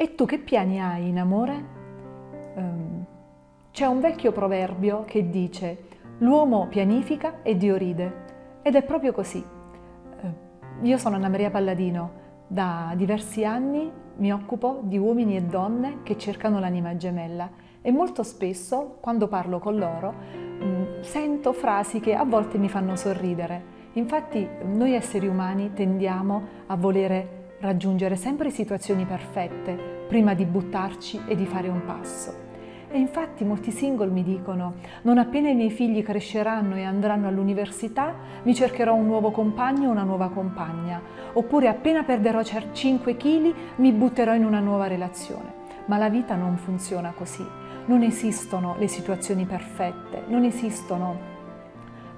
E tu che piani hai in amore? Um, c'è un vecchio proverbio che dice l'uomo pianifica e Dio ride. Ed è proprio così. Uh, io sono Anna Maria Palladino, da diversi anni mi occupo di uomini e donne che cercano l'anima gemella e molto spesso quando parlo con loro um, sento frasi che a volte mi fanno sorridere. Infatti noi esseri umani tendiamo a volere raggiungere sempre situazioni perfette prima di buttarci e di fare un passo. E infatti molti single mi dicono non appena i miei figli cresceranno e andranno all'università mi cercherò un nuovo compagno o una nuova compagna oppure appena perderò 5 kg mi butterò in una nuova relazione. Ma la vita non funziona così. Non esistono le situazioni perfette, non esistono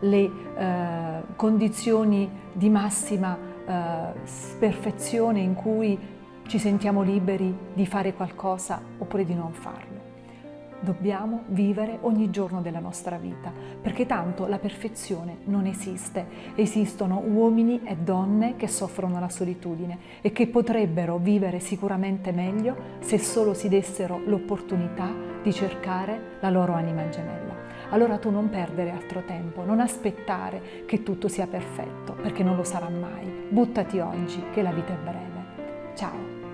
le eh, condizioni di massima perfezione in cui ci sentiamo liberi di fare qualcosa oppure di non farlo. Dobbiamo vivere ogni giorno della nostra vita, perché tanto la perfezione non esiste. Esistono uomini e donne che soffrono la solitudine e che potrebbero vivere sicuramente meglio se solo si dessero l'opportunità di cercare la loro anima gemella. Allora tu non perdere altro tempo, non aspettare che tutto sia perfetto, perché non lo sarà mai. Buttati oggi, che la vita è breve. Ciao!